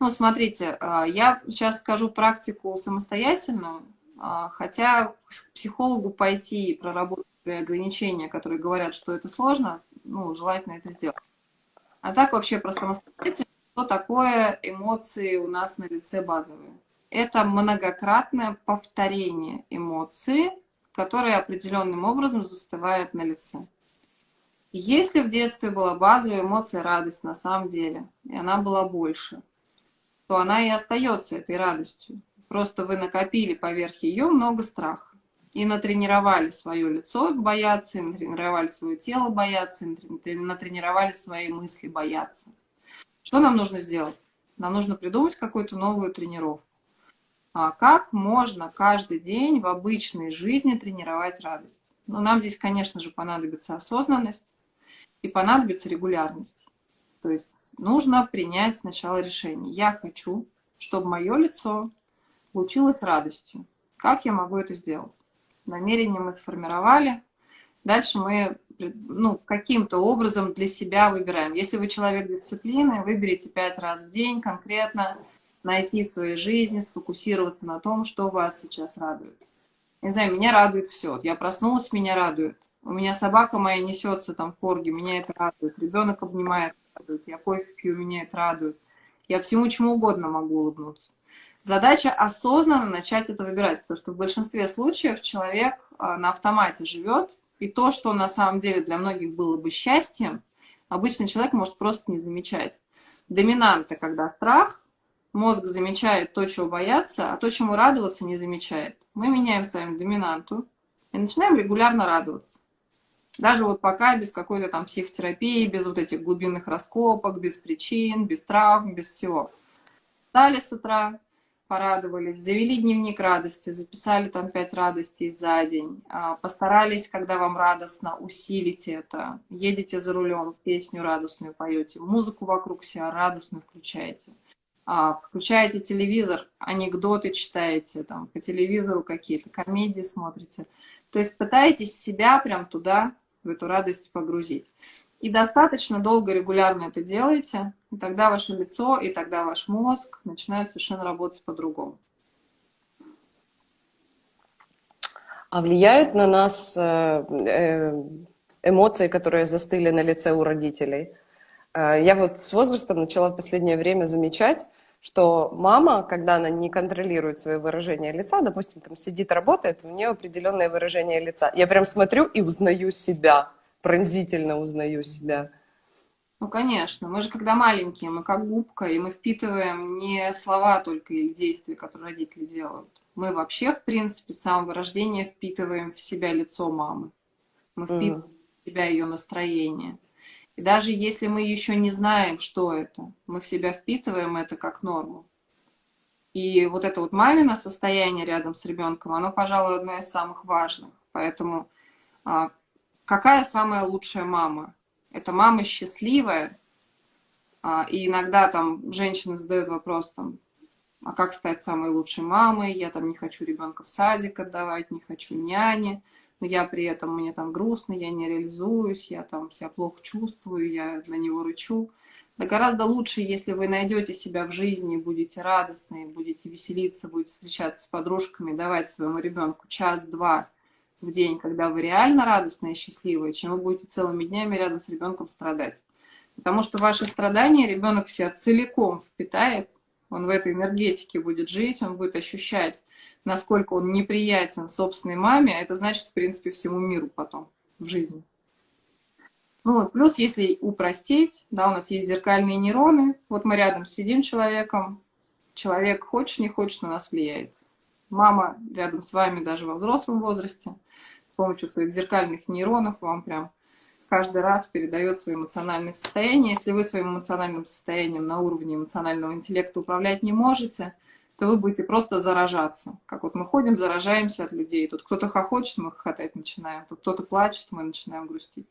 Ну, смотрите, а, я сейчас скажу практику самостоятельную, а, хотя к психологу пойти и проработать ограничения, которые говорят, что это сложно, ну, желательно это сделать. А так вообще про самостоятельность, что такое эмоции у нас на лице базовые? Это многократное повторение эмоции, которые определенным образом застывают на лице. Если в детстве была базовая эмоция радость на самом деле, и она была больше, то она и остается этой радостью. Просто вы накопили поверх ее много страха. И натренировали свое лицо бояться, и натренировали свое тело бояться, и натренировали свои мысли бояться. Что нам нужно сделать? Нам нужно придумать какую-то новую тренировку. А как можно каждый день в обычной жизни тренировать радость? Ну, нам здесь, конечно же, понадобится осознанность и понадобится регулярность. То есть нужно принять сначала решение. Я хочу, чтобы мое лицо лучилось радостью. Как я могу это сделать? Намерение мы сформировали. Дальше мы ну, каким-то образом для себя выбираем. Если вы человек дисциплины, выберите пять раз в день конкретно, найти в своей жизни, сфокусироваться на том, что вас сейчас радует. Не знаю, меня радует все. Я проснулась, меня радует. У меня собака моя несется там в корге, меня это радует. Ребенок обнимает, радует. Я кофе пью, меня это радует. Я всему чему угодно могу улыбнуться. Задача осознанно начать это выбирать, потому что в большинстве случаев человек а, на автомате живет, и то, что на самом деле для многих было бы счастьем, обычный человек может просто не замечать. Доминанта, когда страх, мозг замечает то, чего бояться, а то, чему радоваться, не замечает. Мы меняем с вами доминанту и начинаем регулярно радоваться. Даже вот пока без какой-то там психотерапии, без вот этих глубинных раскопок, без причин, без травм, без всего. Встали с утра, порадовались, завели дневник радости, записали там пять радостей за день, а, постарались, когда вам радостно, усилить это, едете за рулем, песню радостную поете, музыку вокруг себя радостную включаете, а, включаете телевизор, анекдоты читаете, там, по телевизору какие-то комедии смотрите. То есть пытаетесь себя прям туда, в эту радость погрузить. И достаточно долго, регулярно это делаете, и тогда ваше лицо, и тогда ваш мозг начинают совершенно работать по-другому. А влияют на нас э, э, эмоции, которые застыли на лице у родителей? Э, я вот с возрастом начала в последнее время замечать, что мама, когда она не контролирует свое выражение лица, допустим, там сидит, работает, у нее определенное выражение лица. Я прям смотрю и узнаю себя, пронзительно узнаю себя. Ну, конечно. Мы же, когда маленькие, мы как губка, и мы впитываем не слова только или действия, которые родители делают. Мы вообще, в принципе, с самого рождения впитываем в себя лицо мамы. Мы впитываем mm. в себя ее настроение. И даже если мы еще не знаем, что это, мы в себя впитываем это как норму. И вот это вот мамино состояние рядом с ребенком, оно, пожалуй, одно из самых важных. Поэтому а, какая самая лучшая мама? Это мама счастливая, а, и иногда там женщины задают вопрос, там, а как стать самой лучшей мамой? Я там не хочу ребенка в садик отдавать, не хочу няни но я при этом, мне там грустно, я не реализуюсь, я там себя плохо чувствую, я на него рычу. Да гораздо лучше, если вы найдете себя в жизни, будете радостны, будете веселиться, будете встречаться с подружками, давать своему ребенку час-два в день, когда вы реально радостны и счастливы, чем вы будете целыми днями рядом с ребенком страдать. Потому что ваши страдания ребенок себя целиком впитает, он в этой энергетике будет жить, он будет ощущать насколько он неприятен собственной маме, это значит, в принципе, всему миру потом в жизни. Ну, плюс, если упростить, да, у нас есть зеркальные нейроны, вот мы рядом сидим человеком, человек хочешь, не хочешь, на нас влияет. Мама рядом с вами даже во взрослом возрасте с помощью своих зеркальных нейронов вам прям каждый раз передает свое эмоциональное состояние. Если вы своим эмоциональным состоянием на уровне эмоционального интеллекта управлять не можете – то вы будете просто заражаться. Как вот мы ходим, заражаемся от людей. Тут кто-то хохочет, мы хохотать начинаем. Тут кто-то плачет, мы начинаем грустить.